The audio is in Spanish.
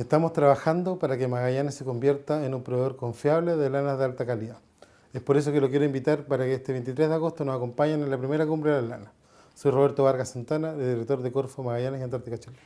Estamos trabajando para que Magallanes se convierta en un proveedor confiable de lanas de alta calidad. Es por eso que lo quiero invitar para que este 23 de agosto nos acompañen en la primera cumbre de la lana. Soy Roberto Vargas Santana, director de Corfo Magallanes y Antártica Chile.